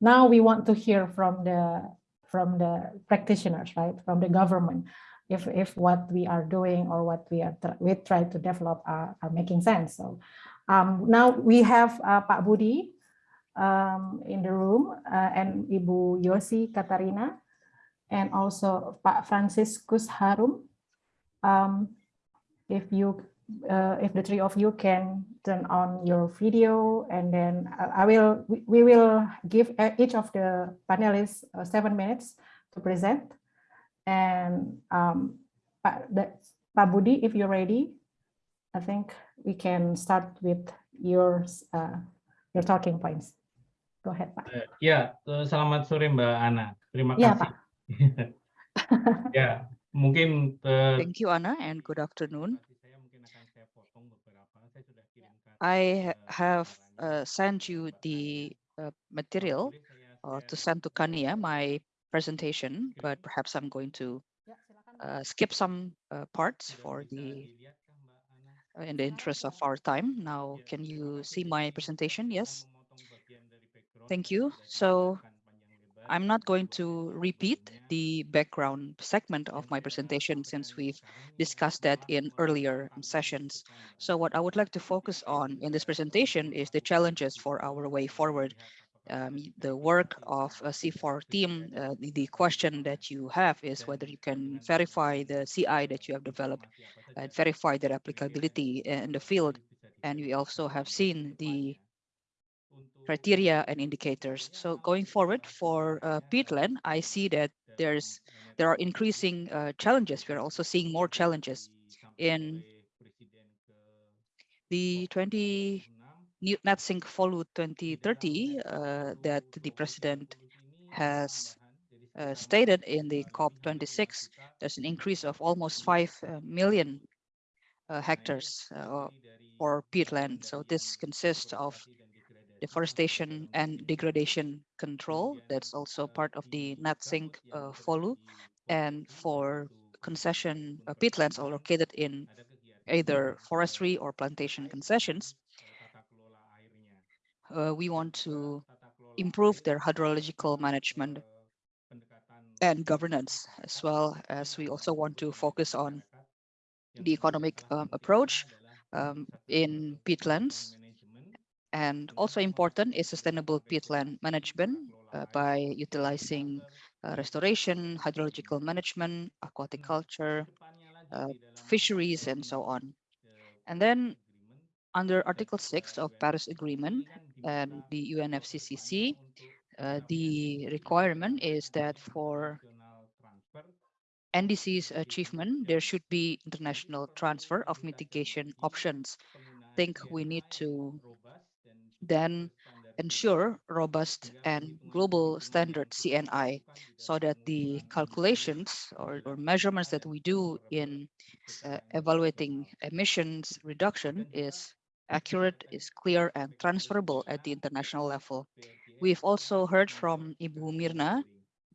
now we want to hear from the from the practitioners, right, from the government, if if what we are doing or what we are we try to develop are, are making sense. So um, now we have uh, Pak Budi um, in the room uh, and Ibu Yosi Katarina and also Pak Franciscus Harum. Um, if you uh, if the three of you can turn on your video and then I will we will give each of the panelists uh, seven minutes to present. And um, Pak, Pak Budi if you're ready I think we can start with your uh, your talking points. Go ahead Pak uh, ya selamat sore Mbak Ana. Terima ya, kasih. Ya mungkin uh, thank you Ana and good afternoon I have uh, sent you the uh, material uh, to send to Kania, my presentation, but perhaps I'm going to uh, skip some uh, parts for the uh, in the interest of our time. Now, can you see my presentation? Yes. Thank you. So I'm not going to repeat the background segment of my presentation since we've discussed that in earlier sessions. So what I would like to focus on in this presentation is the challenges for our way forward. Um, the work of a CIFOR team, uh, the, the, question that you have is whether you can verify the CI that you have developed and verify their applicability in the field. And we also have seen the criteria and indicators. So going forward for uh, peatland, I see that there's there are increasing uh, challenges. We're also seeing more challenges in the 20 Net Sink FOLU 2030 uh, that the president has uh, stated in the COP26. There's an increase of almost 5 million uh, uh, hectares uh, for peatland. So this consists of deforestation and degradation control. That's also part of the Net Sink uh, FOLU. And for concession uh, peatlands are located in either forestry or plantation concessions, uh, we want to improve their hydrological management and governance, as well as we also want to focus on the economic um, approach um, in peatlands and also important is sustainable peatland management uh, by utilizing uh, restoration, hydrological management, aquatic culture, uh, fisheries, and so on. And then under Article 6 of Paris Agreement and the UNFCCC, uh, the requirement is that for NDC's achievement, there should be international transfer of mitigation options. I think we need to then ensure robust and global standard CNI so that the calculations or, or measurements that we do in uh, evaluating emissions reduction is accurate, is clear and transferable at the international level. We've also heard from Ibu Mirna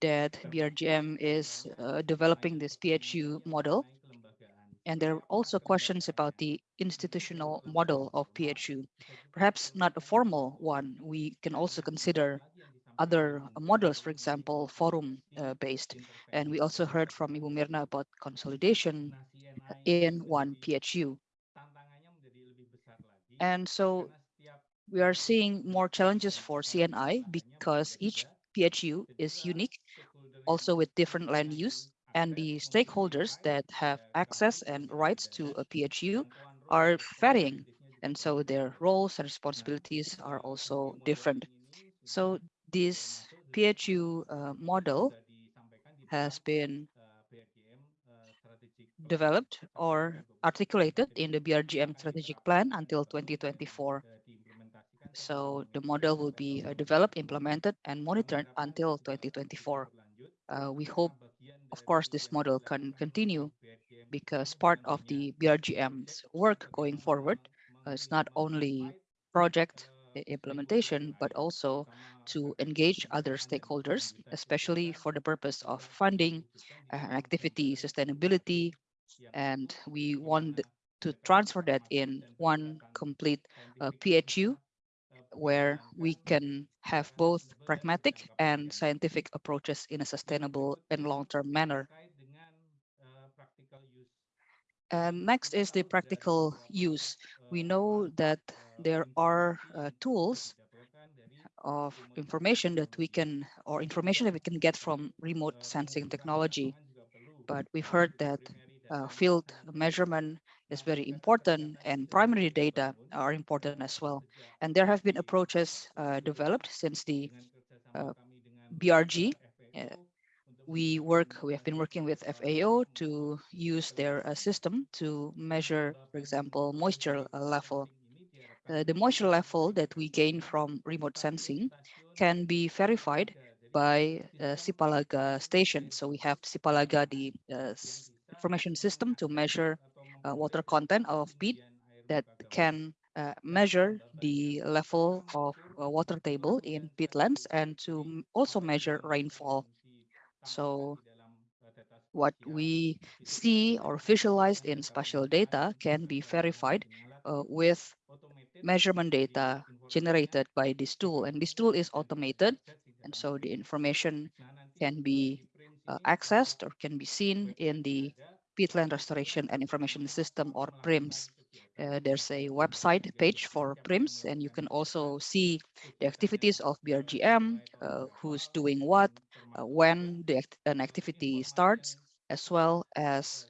that BRGM is uh, developing this PHU model and there are also questions about the institutional model of PHU. Perhaps not a formal one. We can also consider other models, for example, forum uh, based. And we also heard from Ibu Mirna about consolidation in one PHU. And so we are seeing more challenges for CNI because each PHU is unique, also with different land use and the stakeholders that have access and rights to a PHU are varying. And so their roles and responsibilities are also different. So this PHU uh, model has been developed or articulated in the BRGM strategic plan until 2024. So the model will be uh, developed, implemented, and monitored until 2024. Uh, we hope of course, this model can continue because part of the BRGM's work going forward uh, is not only project implementation, but also to engage other stakeholders, especially for the purpose of funding uh, activity sustainability. And we want to transfer that in one complete uh, PHU where we can have both pragmatic and scientific approaches in a sustainable and long-term manner. And next is the practical use. We know that there are uh, tools of information that we can, or information that we can get from remote sensing technology. But we've heard that uh, field measurement is very important and primary data are important as well. And there have been approaches uh, developed since the uh, BRG. Uh, we work, we have been working with FAO to use their uh, system to measure, for example, moisture level. Uh, the moisture level that we gain from remote sensing can be verified by uh, Sipalaga station. So we have Sipalaga, the uh, information system to measure water content of peat that can uh, measure the level of uh, water table in peatlands and to also measure rainfall. So what we see or visualized in spatial data can be verified uh, with measurement data generated by this tool. And this tool is automated. And so the information can be uh, accessed or can be seen in the peatland restoration and information system or PRIMS. Uh, there's a website page for PRIMS, and you can also see the activities of BRGM, uh, who's doing what, uh, when the act- an activity starts, as well as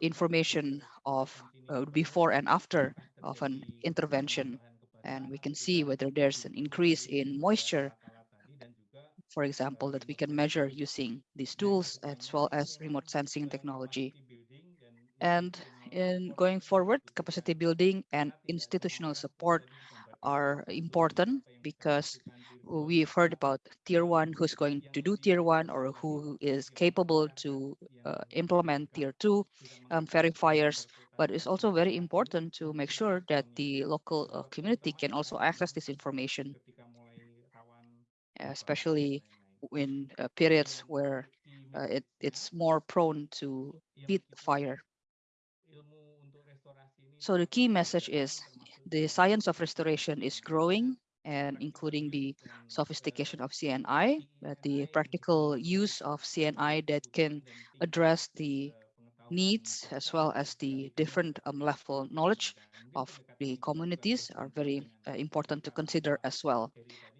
information of uh, before and after of an intervention. And we can see whether there's an increase in moisture, for example, that we can measure using these tools as well as remote sensing technology. And in going forward, capacity building and institutional support are important because we've heard about tier one who's going to do tier one or who is capable to uh, implement tier two um, verifiers. But it's also very important to make sure that the local uh, community can also access this information, especially in uh, periods where uh, it, it's more prone to peat fire. So the key message is the science of restoration is growing and including the sophistication of CNI, uh, the practical use of CNI that can address the needs as well as the different um, level knowledge of the communities are very uh, important to consider as well.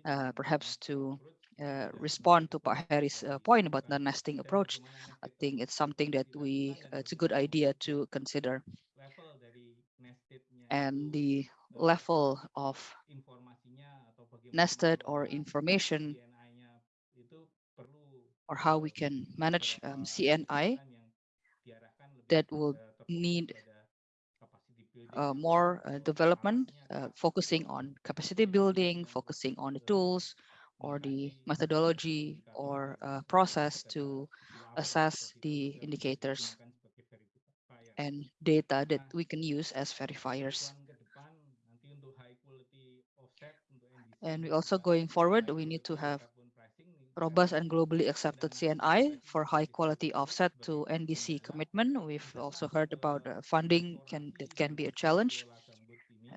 Uh, perhaps to uh, respond to Pak Harry's uh, point about the nesting approach, I think it's something that we, uh, it's a good idea to consider. And the level of nested or information or how we can manage um, CNI that will need more uh, development, uh, focusing on capacity building, focusing on the tools or the methodology or uh, process to assess the indicators and data that we can use as verifiers. And we also going forward, we need to have robust and globally accepted CNI for high quality offset to NDC commitment. We've also heard about uh, funding can that can be a challenge.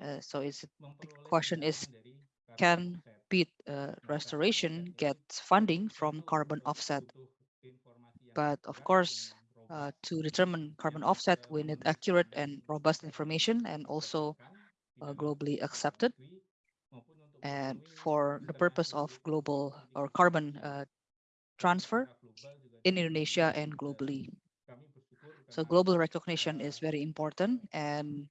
Uh, so it's the question is, can peat uh, restoration get funding from carbon offset? But of course, uh, to determine carbon offset, we need accurate and robust information and also uh, globally accepted and for the purpose of global or carbon uh, transfer in Indonesia and globally. So global recognition is very important and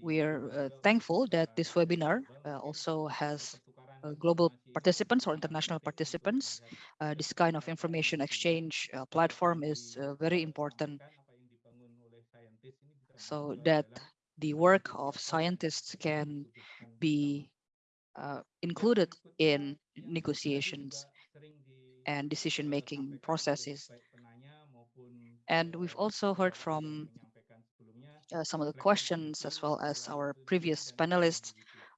we are uh, thankful that this webinar uh, also has uh, global participants or international participants. Uh, this kind of information exchange uh, platform is very important so that the work of scientists can be uh, included in negotiations and decision-making processes. And we've also heard from uh, some of the questions as well as our previous panelists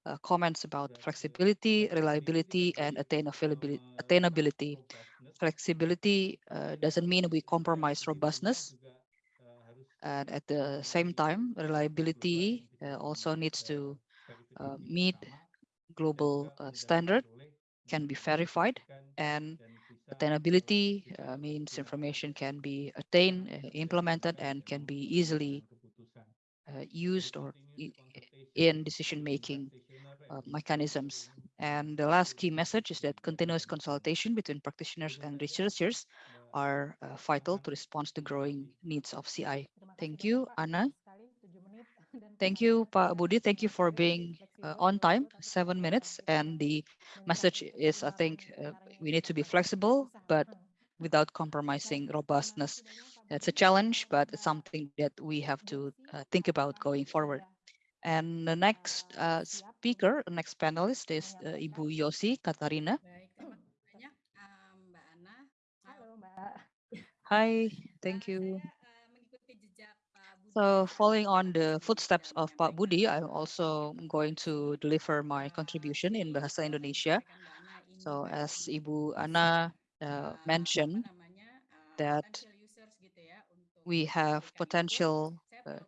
uh, comments about flexibility, reliability, and attainability. attainability. Flexibility uh, doesn't mean we compromise robustness. And at the same time, reliability uh, also needs to uh, meet global uh, standard can be verified and attainability uh, means information can be attained, uh, implemented, and can be easily uh, used or in decision-making uh, mechanisms. And the last key message is that continuous consultation between practitioners and researchers are uh, vital to respond to growing needs of CI. Thank you, Anna. Thank you, Pak Budi. Thank you for being uh, on time, seven minutes. And the message is, I think, uh, we need to be flexible, but without compromising robustness. It's a challenge, but it's something that we have to uh, think about going forward. And the next uh, speaker, the next panelist is uh, Ibu Yosi Katarina. Hi, thank you. So following on the footsteps of Pak Budi, I'm also going to deliver my contribution in Bahasa Indonesia. So as Ibu Ana uh, mentioned, that we have potential uh,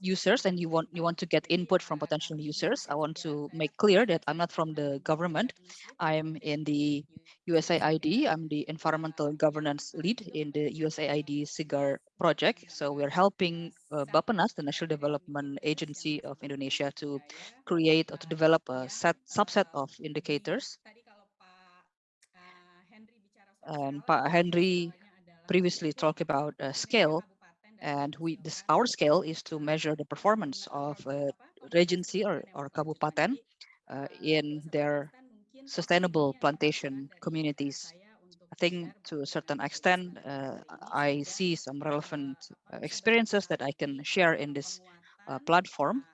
users and you want you want to get input from potential users, I want to make clear that I'm not from the government. I'm in the USAID. I'm the environmental governance lead in the USAID SEGAR project. So we're helping uh, Bappenas, the National Development Agency of Indonesia, to create or to develop a set subset of indicators. And Pak Henry previously talked about uh, scale and we this our scale is to measure the performance of a regency or, or kabupaten uh, in their sustainable plantation communities. I think to a certain extent, uh, I see some relevant uh, experiences that I can share in this uh, platform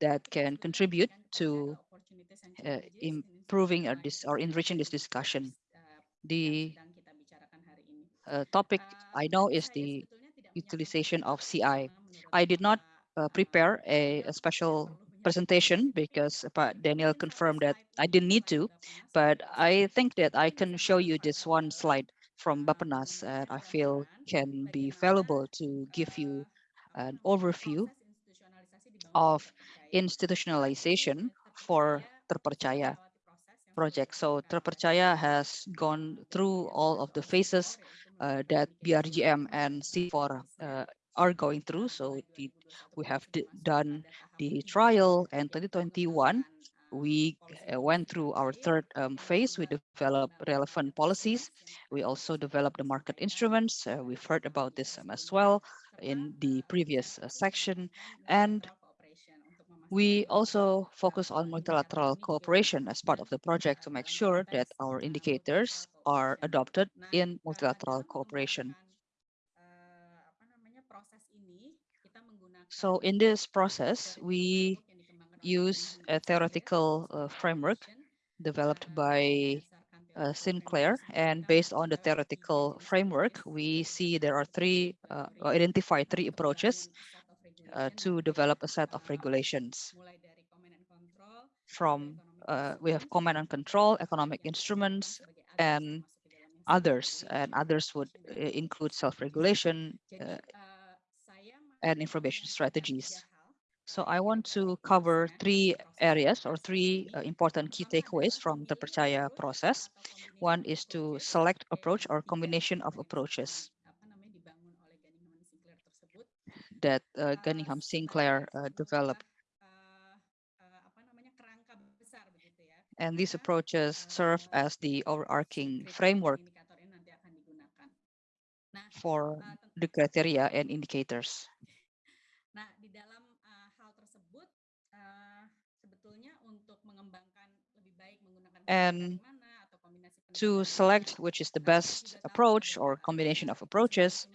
that can contribute to uh, improving or, this, or enriching this discussion. The uh, topic I know is the utilization of CI. I did not uh, prepare a, a, special presentation because uh, Daniel confirmed that I didn't need to, but I think that I can show you this one slide from Bappenas that I feel can be valuable to give you an overview of institutionalization for Terpercaya project. So Terpercaya has gone through all of the phases uh, that BRGM and CIFOR uh, are going through. So we have done the trial in 2021. We uh, went through our third um, phase. We developed relevant policies. We also developed the market instruments. Uh, we've heard about this um, as well in the previous uh, section. And we also focus on multilateral cooperation as part of the project to make sure that our indicators are adopted in multilateral cooperation. So in this process, we use a theoretical uh, framework developed by uh, Sinclair. And based on the theoretical framework, we see there are three, uh, identify three approaches uh, to develop a set of regulations. From uh, we have command and control, economic instruments, and others. And others would uh, include self-regulation uh, and information strategies. So I want to cover three areas or three uh, important key takeaways from the Percaya process. One is to select approach or combination of approaches that uh, Gunningham Sinclair uh, developed. And these approaches serve as the overarching framework for the criteria and indicators. And to select which is the best approach or combination of approaches,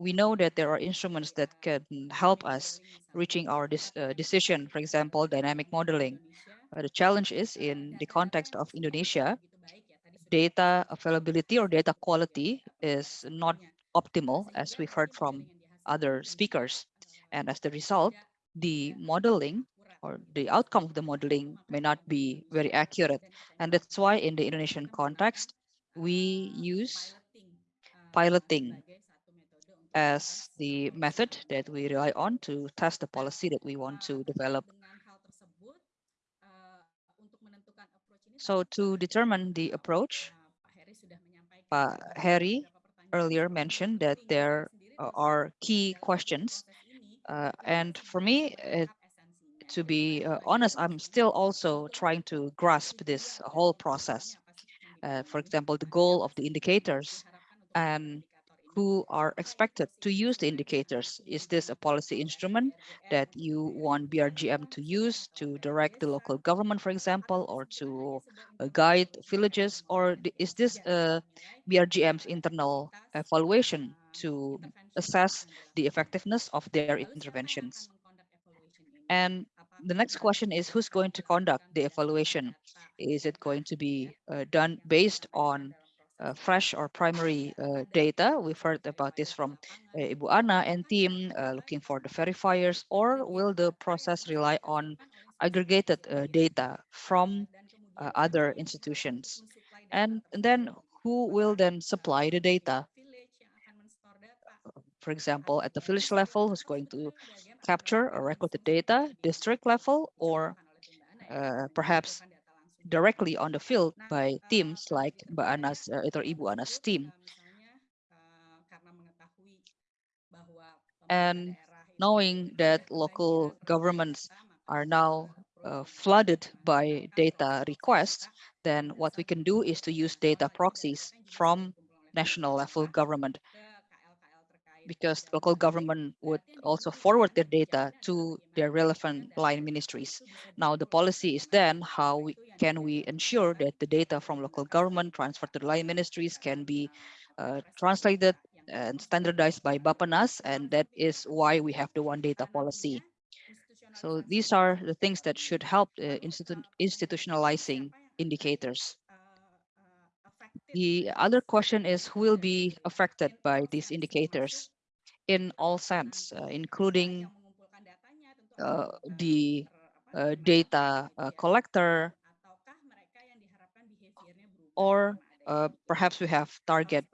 we know that there are instruments that can help us reaching our uh, decision, for example, dynamic modeling. Uh, the challenge is in the context of Indonesia, data availability or data quality is not optimal as we've heard from other speakers. And as the result, the modeling or the outcome of the modeling may not be very accurate. And that's why in the Indonesian context, we use piloting as the method that we rely on to test the policy that we want to develop. So to determine the approach, Pak Heri earlier mentioned that there uh, are key questions. Uh, and for me, it, to be uh, honest, I'm still also trying to grasp this whole process. Uh, for example, the goal of the indicators and who are expected to use the indicators. Is this a policy instrument that you want BRGM to use to direct the local government, for example, or to uh, guide villages? Or is this uh, BRGM's internal evaluation to assess the effectiveness of their interventions? And the next question is who's going to conduct the evaluation? Is it going to be uh, done based on uh, fresh or primary uh, data? We've heard about this from uh, Ibu Ana and team uh, looking for the verifiers, or will the process rely on aggregated uh, data from uh, other institutions? And, then who will then supply the data? For example, at the village level, who's going to capture or record the data, district level, or perhaps directly on the field by teams like Mbak Anas uh, atau Ibu Anas team. And knowing that local governments are now uh, flooded by data requests, then what we can do is to use data proxies from national level government because local government would also forward their data to their relevant line ministries. Now the policy is then how we, can we ensure that the data from local government transferred to the line ministries can be uh, translated and standardized by Bappenas, and that is why we have the one data policy. So these are the things that should help uh, institu institutionalizing indicators. The other question is who will be affected by these indicators in all sense, uh, including uh, the uh, data collector, or perhaps we have target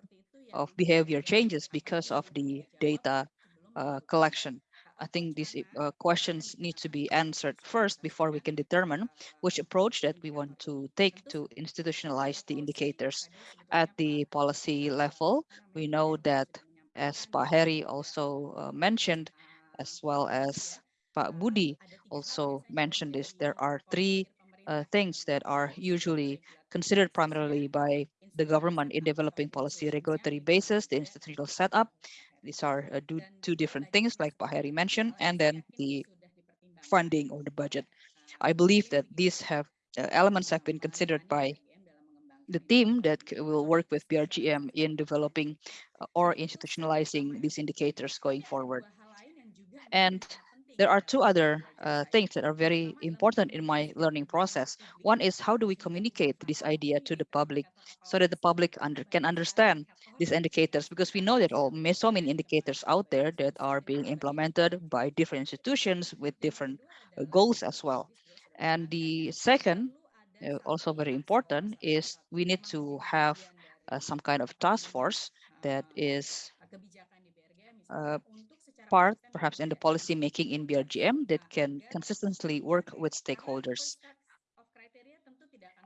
of behavior changes because of the data uh, collection. I think these uh, questions need to be answered first before we can determine which approach that we want to take to institutionalize the indicators. At the policy level, we know that as Pak Heri also uh, mentioned, as well as Pak Budi also mentioned this, there are three uh, things that are usually considered primarily by the government in developing policy regulatory basis, the institutional setup. These are uh, do, two different things like Pak Heri mentioned, and then the funding or the budget. I believe that these have uh, elements have been considered by the team that will work with BRGM in developing uh, or institutionalizing these indicators going forward. And there are two other uh, things that are very important in my learning process. One is how do we communicate this idea to the public so that the public under, can understand these indicators because we know that all so many indicators out there that are being implemented by different institutions with different uh, goals as well. And the second, also very important, is we need to have uh, some kind of task force that is uh, part, perhaps in the policy making in BRGM that can consistently work with stakeholders.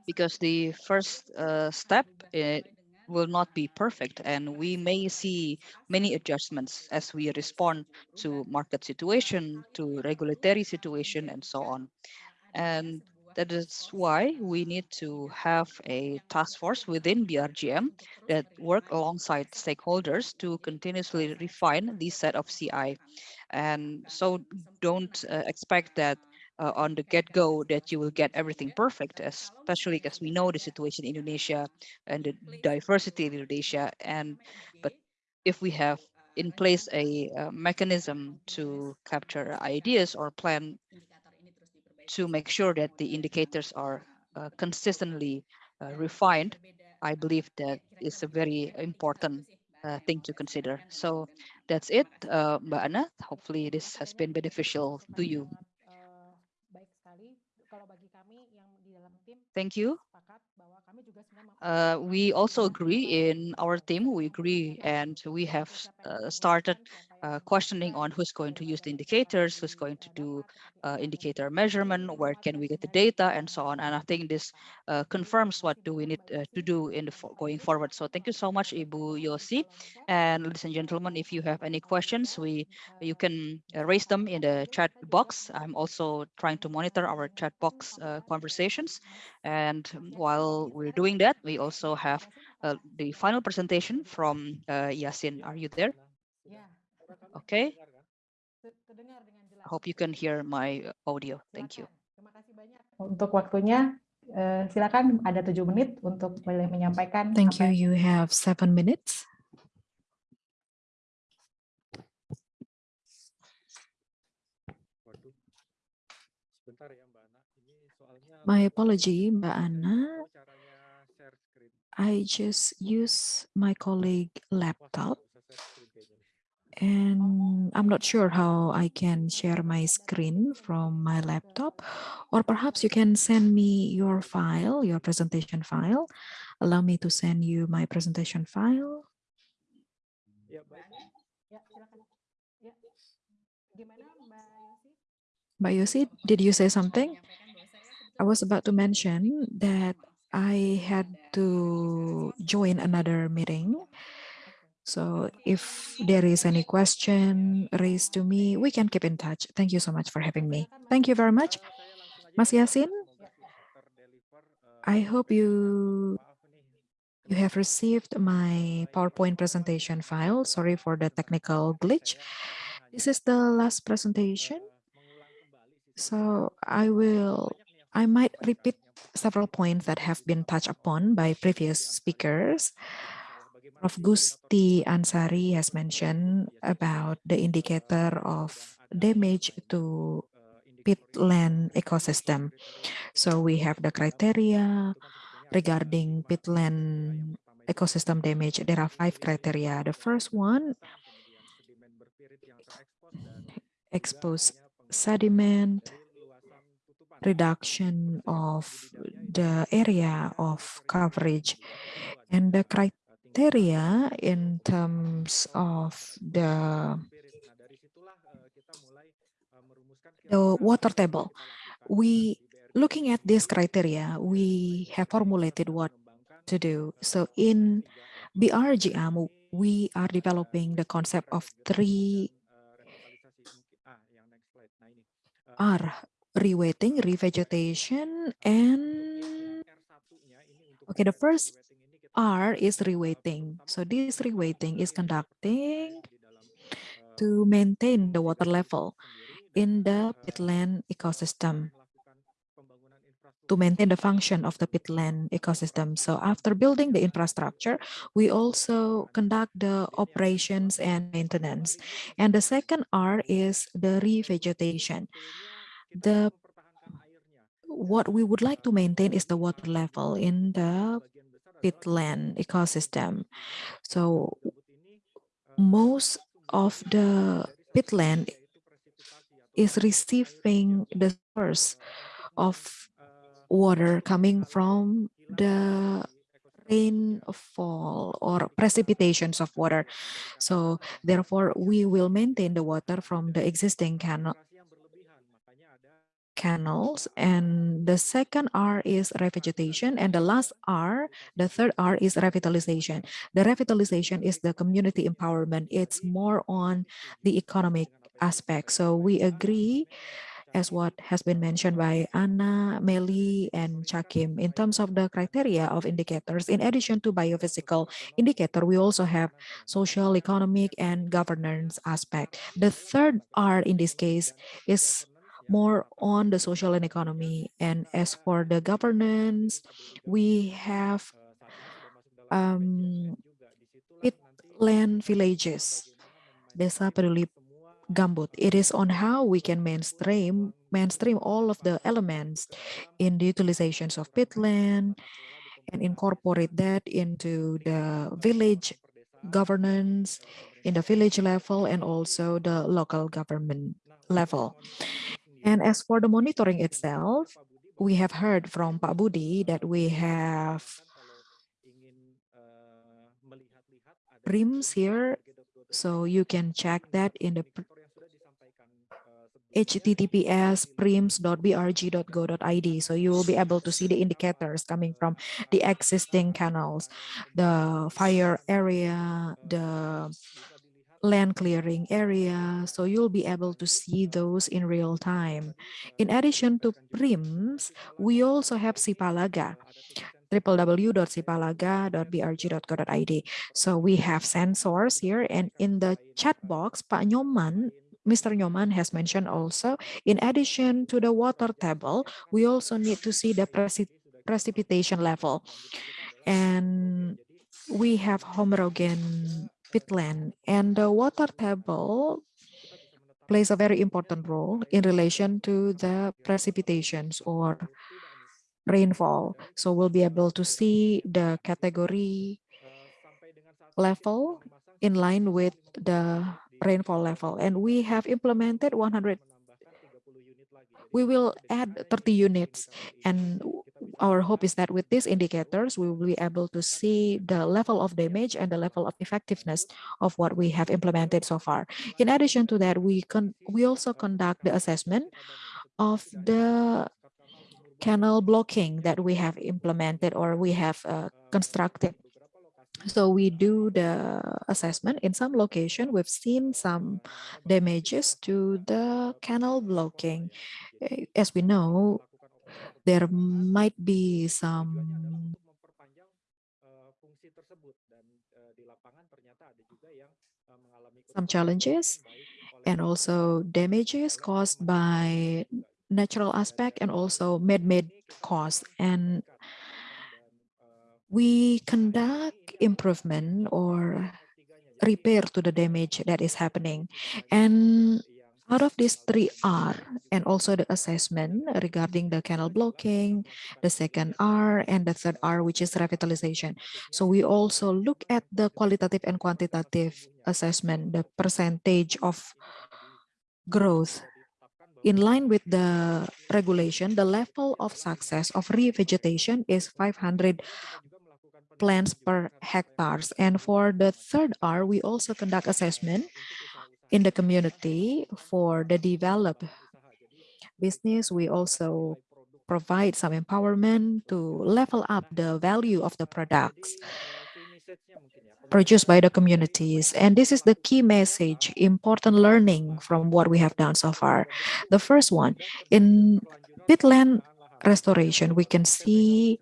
Because the first uh, step will not be perfect and we may see many adjustments as we respond to market situation, to regulatory situation and so on. And that is why we need to have a task force within BRGM that work alongside stakeholders to continuously refine this set of CI. And so don't uh, expect that uh, on the get-go that you will get everything perfect, especially because we know the situation in Indonesia and the diversity in Indonesia. And but if we have in place a, a mechanism to capture ideas or plan to make sure that the indicators are uh, consistently uh, refined, I believe that is a very important uh, thing to consider. So that's it, uh, Mbak. Hopefully this has been beneficial to you. Thank you. uh, we also agree in our team, we agree and we have uh, started uh, questioning on who's going to use the indicators, who's going to do uh, indicator measurement, where can we get the data and so on. And I think this uh, confirms what do we need uh, to do in the going forward. So thank you so much, Ibu Yosi. And ladies and gentlemen, if you have any questions, we you can uh, raise them in the chat box. I'm also trying to monitor our chat box uh, conversations. And while we're doing that, we also have the final presentation from Yasin. Are you there? Ya, Okay. te- terdengar dengan jelas. I hope you can hear my uh, audio. Thank you. Silakan. Terima kasih banyak untuk waktunya. Eh, silakan ada tujuh menit untuk boleh menyampaikan. Thank apa you. yang- You have seven minutes. Waduh. Sebentar ya Mbak Ana. Ini soalnya My eh, apology, Mbak Ana. gimana caranya share screen? I just use my colleague Wah, laptop and I'm not sure how I can share my screen from my laptop. Or perhaps you can send me your file, your presentation file. Allow me to send you my presentation file. Ya, baik. Ya, silakan. Ya. Gimana Mbak Mbak Yosi, did you say something? I was about to mention that I had to join another meeting. So if there is any question raised to me, we can keep in touch. Thank you so much for having me. Thank you very much. Mas Yasin, I hope you you have received my PowerPoint presentation file. Sorry for the technical glitch. This is the last presentation. So I will I might repeat several points that have been touched upon by previous speakers. Prof. Gusti Anshari has mentioned about the indicator of damage to peatland ecosystem. So we have the criteria regarding peatland ecosystem damage. There are five criteria. The first one, exposed sediment, reduction of the area of coverage, and the criteria in terms of the the water table. We looking at this criteria, we have formulated what to do. So in BRGM, we are developing the concept of three R, rewetting, revegetation, and okay, the first R is rewetting. So this rewetting is conducting to maintain the water level in the peatland ecosystem to maintain the function of the peatland ecosystem. So after building the infrastructure, we also conduct the operations and maintenance. And the second R is the revegetation. The what we would like to maintain is the water level in the peatland ecosystem. So most of the peatland is receiving the source of water coming from the rainfall or precipitations of water. So therefore, we will maintain the water from the existing canal canals and the second R is revegetation and the last R the third R is revitalization the revitalization is the community empowerment it's more on the economic aspect so we agree as what has been mentioned by Anna, Meli, and Chakim. In terms of the criteria of indicators, in addition to biophysical indicator, we also have social, economic, and governance aspect. The third R in this case is more on the social and economy. And as for the governance, we have um, peatland villages, Desa Peduli Gambut. It is on how we can mainstream mainstream all of the elements in the utilizations of peatland and incorporate that into the village governance in the village level and also the local government level. And as for the monitoring itself, we have heard from Pak Budi that we have rims here, so you can check that in the https prims.brg.go.id. So you will be able to see the indicators coming from the existing canals, the fire area, the land clearing area. So you'll be able to see those in real time. In addition to PRIMS, we also have Sipalaga www.sipalaga.brg.go.id. So we have sensors here and in the chat box, Pak Nyoman Mr. Nyoman has mentioned also, in addition to the water table, we also need to see the preci precipitation level. And we have homogen peatland and the water table plays a very important role in relation to the precipitations or rainfall. So we'll be able to see the category level in line with the rainfall level. And we have implemented 100, we will add 30 units. And our hope is that with these indicators, we will be able to see the level of damage and the level of effectiveness of what we have implemented so far. In addition to that, we can we also conduct the assessment of the canal blocking that we have implemented or we have uh, constructed so we do the assessment in some location. We've seen some damages to the canal blocking. Eh, As we know, there might be some some challenges and also damages caused by natural aspect and also man-made cause. And we conduct improvement or repair to the damage that is happening. And out of these three R and also the assessment regarding the canal blocking, the second R and the third R, which is revitalization. So we also look at the qualitative and quantitative assessment, the percentage of growth in line with the regulation, the level of success of revegetation is 500 plants per hectares. And for the third R, we also conduct assessment in the community for the developed business. We also provide some empowerment to level up the value of the products produced by the communities. And this is the key message, important learning from what we have done so far. The first one, in peatland restoration, we can see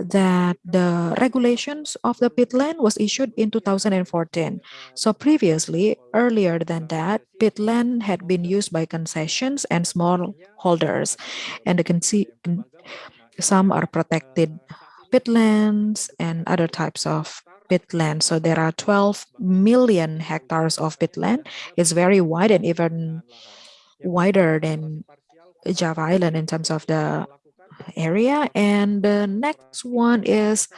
that the regulations of the peatland was issued in 2014. So previously, earlier than that, peatland had been used by concessions and small holders. And you can see some are protected peatlands and other types of peatland. So there are 12 million hectares of peatland. It's very wide and even wider than Java Island in terms of the area. And the next one is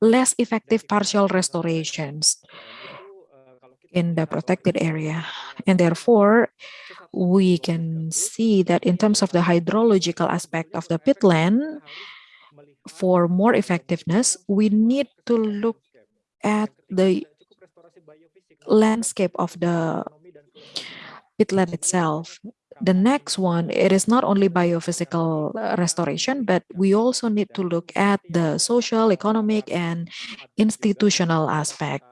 less effective partial restorations in the protected area. And therefore, we can see that in terms of the hydrological aspect of the peatland, for more effectiveness, we need to look at the landscape of the peatland itself the next one, it is not only biophysical uh, restoration, but we also need to look at the social, economic, and institutional aspect.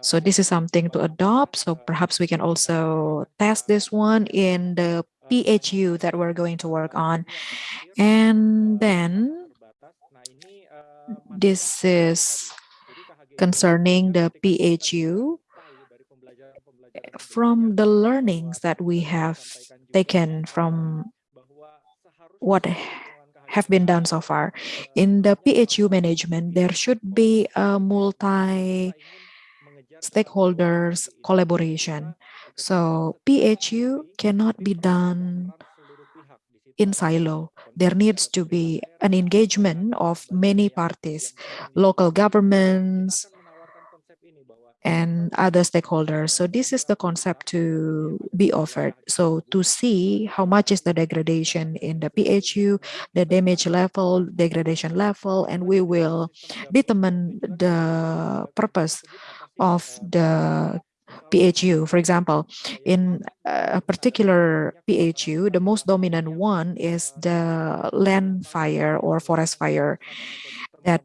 So this is something to adopt. So perhaps we can also test this one in the PHU that we're going to work on. And then this is concerning the PHU from the learnings that we have taken from what have been done so far. In the PHU management, there should be a multi stakeholders collaboration. So PHU cannot be done in silo. There needs to be an engagement of many parties, local governments, and other stakeholders. So this is the concept to be offered. So to see how much is the degradation in the PHU, the damage level, degradation level, and we will determine the purpose of the PHU. For example, in a particular PHU, the most dominant one is the land fire or forest fire that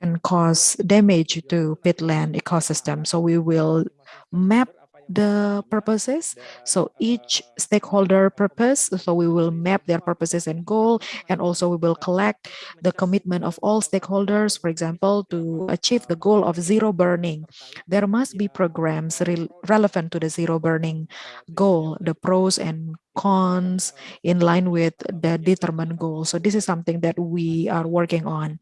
can cause damage to peatland ecosystem. So we will map the purposes. So each stakeholder purpose, so we will map their purposes and goal, and also we will collect the commitment of all stakeholders, for example, to achieve the goal of zero burning. There must be programs re relevant to the zero burning goal, the pros and cons in line with the determined goal. So this is something that we are working on.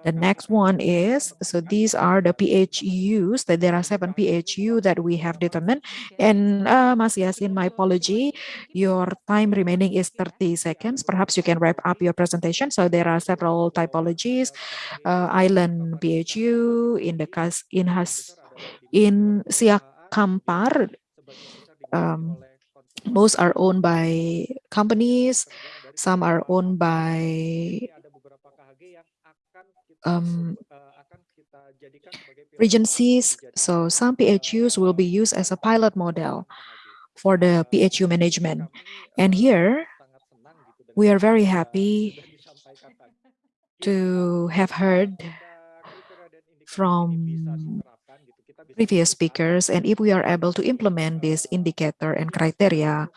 The next one is, so these are the PHUs, that there are seven PHU that we have determined. And uh, Mas Yasin, my apology, your time remaining is 30 seconds. Perhaps you can wrap up your presentation. So there are several typologies, uh, island PHU, in the case, in has, in Siak Kampar, um, most are owned by companies, some are owned by um, regencies. So some PHUs will be used as a pilot model for the PHU management. And here, we are very happy to have heard from previous speakers. And if we are able to implement this indicator and criteria,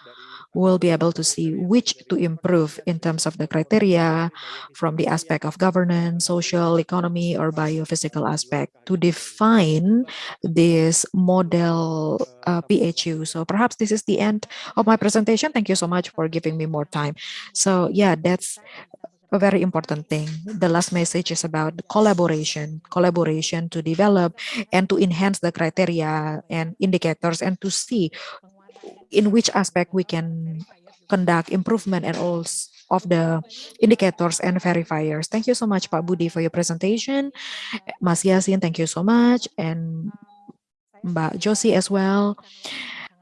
we'll be able to see which to improve in terms of the criteria from the aspect of governance, social, economy, or biophysical aspect to define this model uh, PHU. So perhaps this is the end of my presentation. Thank you so much for giving me more time. So yeah, that's a very important thing. The last message is about collaboration, collaboration to develop and to enhance the criteria and indicators and to see in which aspect we can conduct improvement and all of the indicators and verifiers. Thank you so much, Pak Budi, for your presentation. Mas Yasin, thank you so much. And Mbak Josie as well.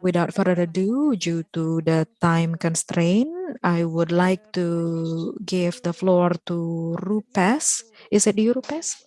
Without further ado, due to the time constraint, I would like to give the floor to Rupes. Is it you, Rupes?